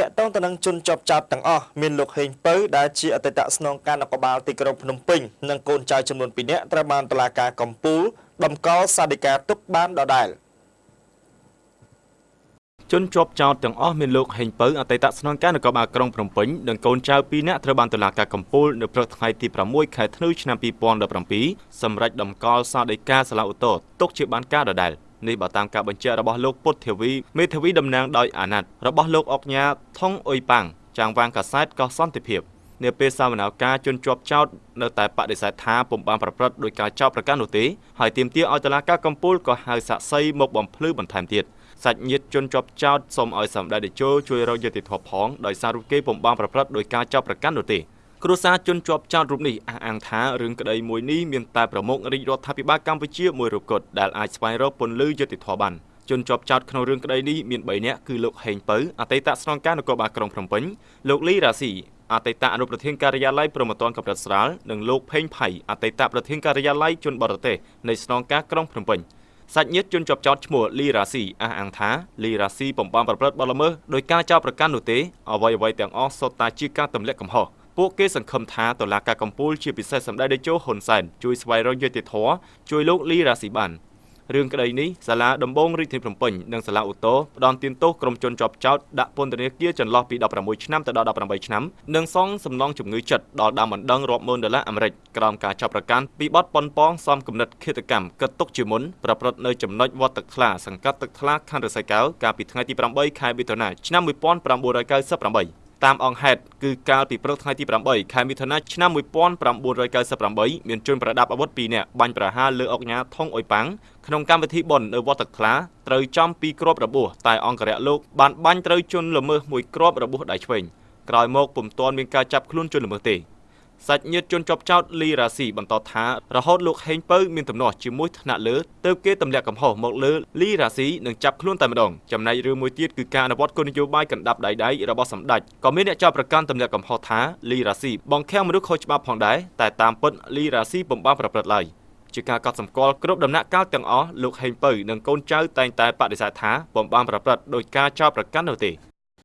ពាក់ទងទៅនឹងជនជាប់ចោតទាំងអស់មានលោកហេងពៅដែលជាអតីតស្នងការនគរបាលទីក្រុងភ្នំពេញនិងកូនចៅចំនួន2នាក់ត្រូវបានតុលាការកំពូលដំកល់សាធិការទុកបានដដែលជនជាប់ចោតទាំងអស់មានលោកហេងពៅអតីតស្នងការនគរបាលក្រុងភ្នំពេញនិងកូនចៅ2នាក់ត្រូវបានតុលាការកំពូលនៅព្រឹកថ្ងៃទី6ខែធ្នូឆ្នាំ2017សម្រាប់ដំកល់សាធិការសាឡាឧទ្ធរទុកជាបានការដដែល នេះបើតាមការបញ្ជាក់របស់លោកពុទ្ធធាវីមេធាវីតំណាងដោយអាណត្តិរបស់លោកអុកញ៉ាថងអ៊ុយប៉ាំងចាងវាងកាសែតកោះសន្តិភាពនាពេលសវនាការជន់ជាប់ចោតនៅតែបដិសេធថាពុំបានប្រព្រឹត្តដោយការចោទប្រកាន់នោះទេហើយទាមទារឲ្យតុលាការកំពូលក៏ហៅសាក់សីមកបំភ្លឺបន្ថែមទៀតសាច់ញាតិជន់ជាប់ចោតសូមឲ្យសម្ដេចតេជោជួយរកយុត្តិធម៌ផងដោយសាររូបគេពុំបានប្រព្រឹត្តដោយការចោទប្រកាន់នោះទេ គ្រួសារជនជាប់ចោតរូបនេះអះអាងថារឿងក្តីមួយនេះមានតែប្រមុខរាជរដ្ឋាភិបាលកម្ពុជាមួយរូបគត់ដែលអាចស្វែងរកពន្លឺយុត្តិធម៌បានជនជាប់ចោតក្នុងរឿងក្តីនេះមាន3នាក់គឺលោកហេងពៅអតីតស្នងការនគរបាលក្រុងភ្នំពេញលោកលីរ៉ាស៊ីអតីតអនុប្រធានការិយាល័យប្រមត្តនកម្រិតស្រាលនិងលោកផេងផៃអតីតប្រធានការិយាល័យជនបរទេសនៃស្នងការក្រុងភ្នំពេញសាច់ញាតិជនជាប់ចោតឈ្មោះលីរ៉ាស៊ីអះអាងថាលីរ៉ាស៊ីបំបានប្រព្រឹត្តបទល្មើសដោយការចោទប្រកាន់នោះទេអ្វីៗទាំងអស់សុទ្ធតែជាការទម្លាក់កំហុស ពួកគេសង្ឃឹមថាតុលាការកំពូលជាពិសេសសម្ដេចតេជោហ៊ុនសែនជួយស្វែងរកយុត្តិធម៌ជួយលោកលីរ៉ាស៊ីបានរឿងក្តីនេះសាលាដំបងរាជធានីភ្នំពេញនិងសាលាឧទ្ធរផ្ដន្ទាទោសក្រុមជនជាប់ចោតដាក់ពន្ធនាគារចន្លោះពី16ឆ្នាំទៅដល់18ឆ្នាំនិងសងសំណងជំងឺចិត្តដល់ដើមបណ្ដឹងរាប់ម៉ឺនដុល្លារអាមេរិកក្រោមការចាប់ប្រកាន់ពីបទប៉ុនប៉ងសំគំនិតឃាតកម្មកិត្តទុកជាមុនប្រព្រឹត្តនៅចំណុចវត្តទឹកថ្លាសង្កាត់ទឹកថ្លាខណ្ឌរសីកែវកាលពីថ្ងៃទី8ខែមិថុនាឆ្នាំ1998 តាមអង្គហេតុគឺកាលពីព្រឹកថ្ងៃទី8ខែមិថុនាឆ្នាំ1998មានជនប្រដាប់អាវុធ2នាក់បាញ់ប្រហារលើអុកញ៉ាថងអ៊ុយប៉ាំងក្នុងកម្មវិធីបុណ្យនៅវត្តទឹកថ្លាត្រូវចំពីគ្រាប់របួសតែអង្គរៈលោកបានបាញ់ត្រូវជនល្មើសមួយគ្រាប់របួសដៃឆ្វេងក្រោយមកពុំទាន់មានការចាប់ខ្លួនជនល្មើសទេ សាច់ញាតិជនជាប់ចោតលីរ៉ាស៊ីបន្តថារហូតលោកហេងពៅមានទំនាស់ជាមួយថ្នាក់លើទើបគេទម្លាក់កំហុសមកលើលីរ៉ាស៊ីនិងចាប់ខ្លួនតែម្ដងចំណែករឿងមួយទៀតគឺការអនុវត្តគោលនយោបាយកណ្ដាប់ដៃដៃរបស់សម្ដេចក៏មានអ្នកចោទប្រកាន់ទម្លាក់កំហុសថាលីរ៉ាស៊ីបង្ខាំងមនុស្សខុសច្បាប់ផងដែរតែតាមពិតលីរ៉ាស៊ីពុំបានប្រព្រឹត្តឡើយជាការកត់សម្គាល់គ្រប់ដំណាក់កាលទាំងអស់លោកហេងពៅនិងកូនចៅតែងតែបដិសេធថាពុំបានប្រព្រឹត្តដោយការចោទប្រកាន់នោះទេ